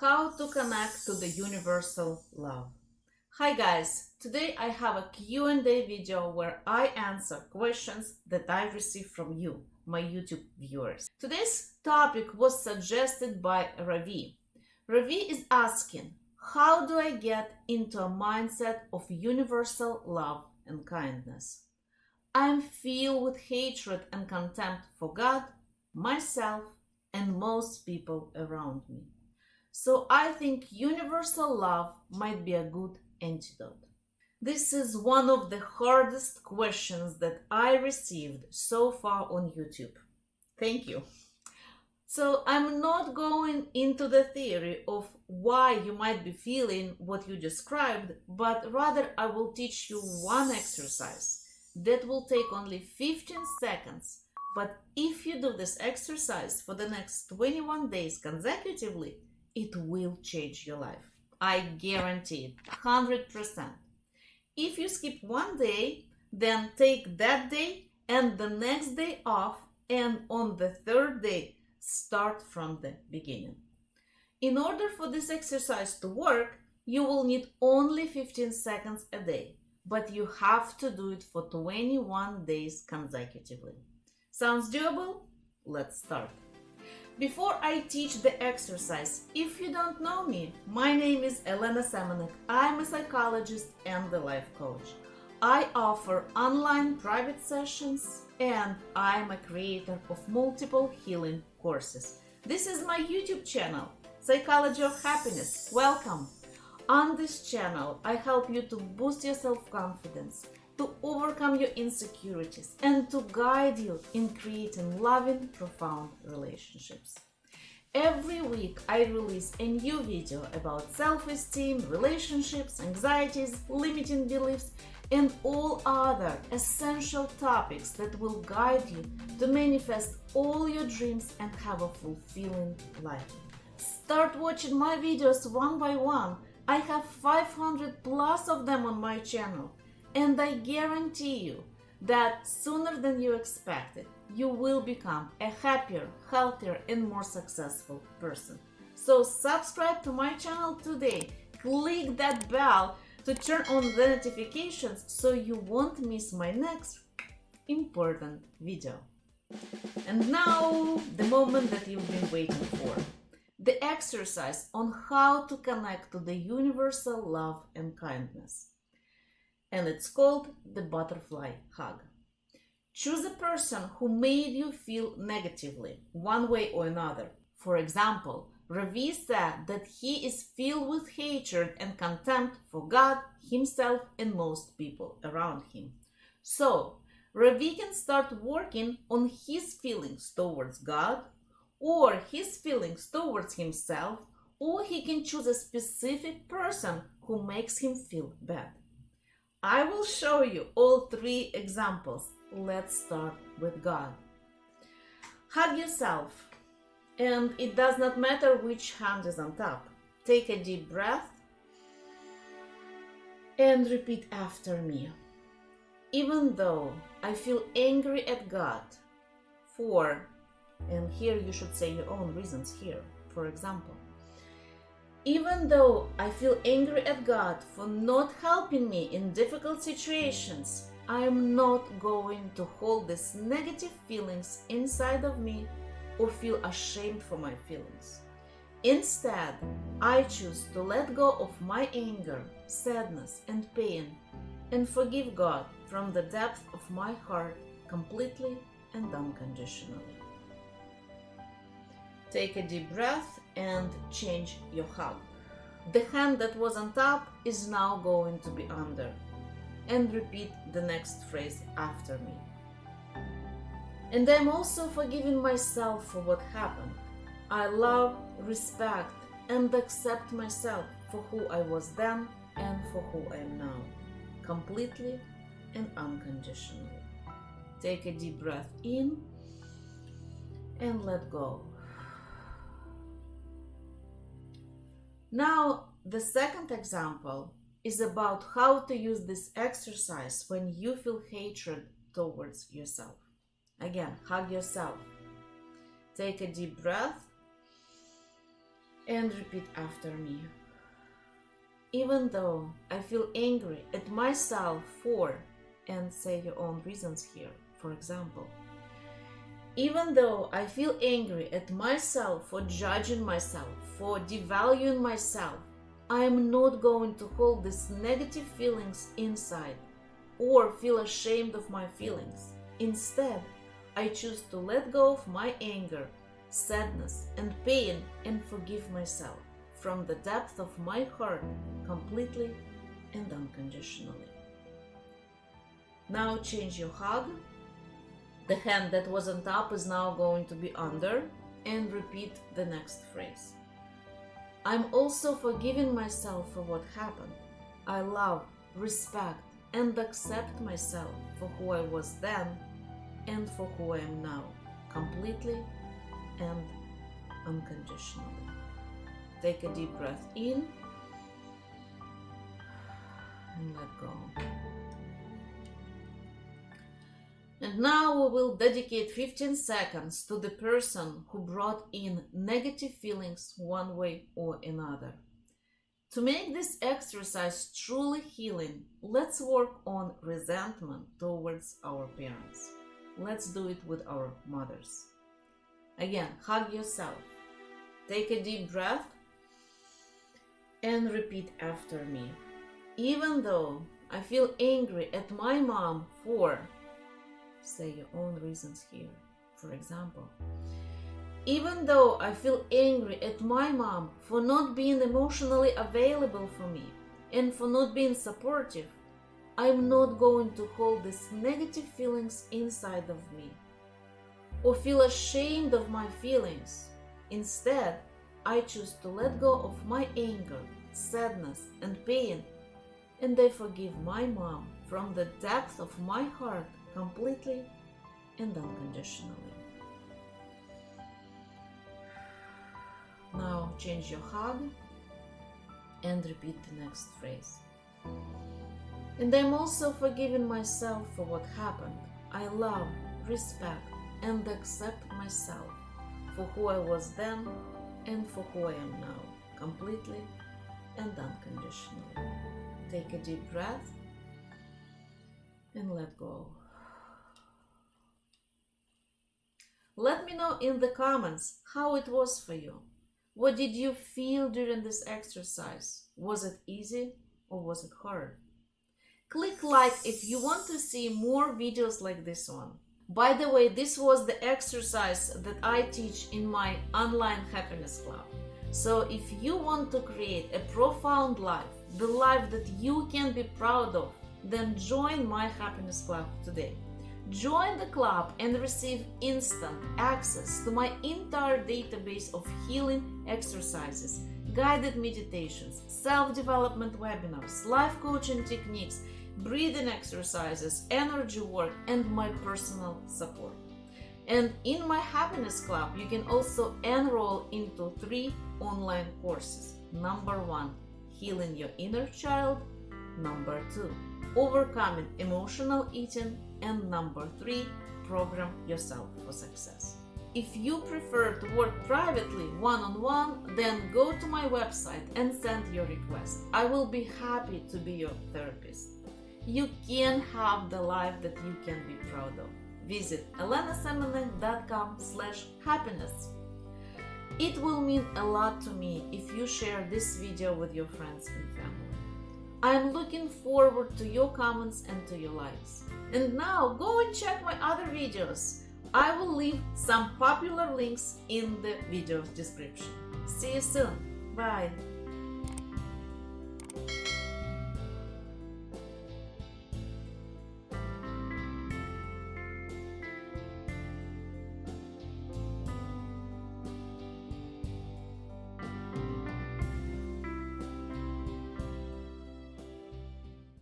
How to connect to the universal love. Hi guys, today I have a Q&A video where I answer questions that I received from you, my YouTube viewers. Today's topic was suggested by Ravi. Ravi is asking, how do I get into a mindset of universal love and kindness? I'm filled with hatred and contempt for God, myself, and most people around me. So I think universal love might be a good antidote. This is one of the hardest questions that I received so far on YouTube. Thank you. So I'm not going into the theory of why you might be feeling what you described, but rather I will teach you one exercise that will take only 15 seconds. But if you do this exercise for the next 21 days consecutively, it will change your life. I guarantee it, 100%. If you skip one day, then take that day and the next day off, and on the third day, start from the beginning. In order for this exercise to work, you will need only 15 seconds a day, but you have to do it for 21 days consecutively. Sounds doable? Let's start. Before I teach the exercise, if you don't know me, my name is Elena Semenek. I'm a psychologist and a life coach. I offer online private sessions and I'm a creator of multiple healing courses. This is my YouTube channel, Psychology of Happiness. Welcome! On this channel, I help you to boost your self-confidence, to overcome your insecurities and to guide you in creating loving, profound relationships. Every week I release a new video about self-esteem, relationships, anxieties, limiting beliefs and all other essential topics that will guide you to manifest all your dreams and have a fulfilling life. Start watching my videos one by one. I have 500 plus of them on my channel and I guarantee you that sooner than you expected, you will become a happier, healthier, and more successful person. So subscribe to my channel today. Click that bell to turn on the notifications so you won't miss my next important video. And now, the moment that you've been waiting for. The exercise on how to connect to the universal love and kindness and it's called the butterfly hug. Choose a person who made you feel negatively, one way or another. For example, Ravi said that he is filled with hatred and contempt for God, himself, and most people around him. So, Ravi can start working on his feelings towards God, or his feelings towards himself, or he can choose a specific person who makes him feel bad. I will show you all three examples. Let's start with God. Hug yourself, and it does not matter which hand is on top. Take a deep breath and repeat after me. Even though I feel angry at God for, and here you should say your own reasons here, for example, even though I feel angry at God for not helping me in difficult situations, I am not going to hold these negative feelings inside of me or feel ashamed for my feelings. Instead, I choose to let go of my anger, sadness, and pain and forgive God from the depth of my heart completely and unconditionally. Take a deep breath and change your hug. The hand that was on top is now going to be under. And repeat the next phrase after me. And I'm also forgiving myself for what happened. I love, respect, and accept myself for who I was then and for who I am now, completely and unconditionally. Take a deep breath in and let go. Now, the second example is about how to use this exercise when you feel hatred towards yourself. Again, hug yourself. Take a deep breath and repeat after me. Even though I feel angry at myself for, and say your own reasons here, for example. Even though I feel angry at myself for judging myself, for devaluing myself, I am not going to hold these negative feelings inside or feel ashamed of my feelings. Instead, I choose to let go of my anger, sadness, and pain and forgive myself from the depth of my heart completely and unconditionally. Now change your hug. The hand that was on top is now going to be under and repeat the next phrase. I'm also forgiving myself for what happened. I love, respect, and accept myself for who I was then and for who I am now, completely and unconditionally. Take a deep breath in and let go. And now we will dedicate 15 seconds to the person who brought in negative feelings one way or another. To make this exercise truly healing, let's work on resentment towards our parents. Let's do it with our mothers. Again, hug yourself. Take a deep breath and repeat after me. Even though I feel angry at my mom for say your own reasons here. For example, even though I feel angry at my mom for not being emotionally available for me and for not being supportive, I'm not going to hold these negative feelings inside of me or feel ashamed of my feelings. Instead, I choose to let go of my anger, sadness, and pain, and I forgive my mom from the depth of my heart completely and unconditionally. Now change your hug and repeat the next phrase. And I'm also forgiving myself for what happened. I love, respect, and accept myself for who I was then and for who I am now, completely and unconditionally. Take a deep breath and let go. Let me know in the comments how it was for you. What did you feel during this exercise? Was it easy or was it hard? Click like if you want to see more videos like this one. By the way, this was the exercise that I teach in my online happiness club. So if you want to create a profound life, the life that you can be proud of, then join my happiness club today. Join the club and receive instant access to my entire database of healing exercises, guided meditations, self development webinars, life coaching techniques, breathing exercises, energy work, and my personal support. And in my happiness club, you can also enroll into three online courses. Number one, healing your inner child. Number two, overcoming emotional eating and number three, program yourself for success. If you prefer to work privately one on one, then go to my website and send your request. I will be happy to be your therapist. You can have the life that you can be proud of. Visit elenasemenek.com slash happiness. It will mean a lot to me if you share this video with your friends and family. I'm looking forward to your comments and to your likes. And now go and check my other videos. I will leave some popular links in the video description. See you soon. Bye.